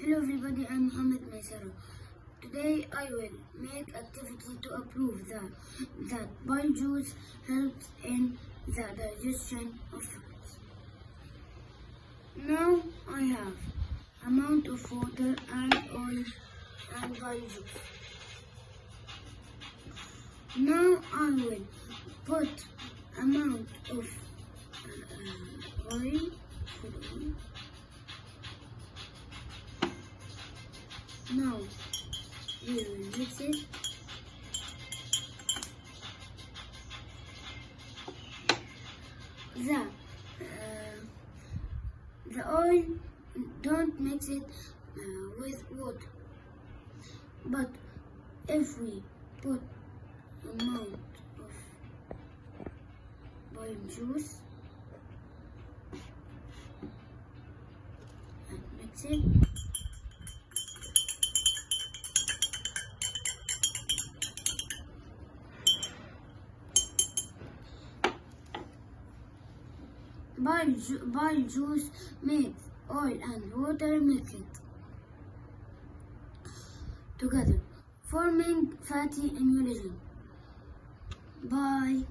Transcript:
Hello everybody, I'm Mohammed Maisaro. Today I will make activity to prove that, that bile juice helps in the digestion of foods. Now I have amount of water and oil and bile juice. Now I will put amount of uh, oil, Now will mix it. The uh, the oil don't mix it uh, with water, but if we put amount of bile juice and mix it. Bile, ju- bile juice makes oil and water mix it together, forming fatty emulsion. Bye.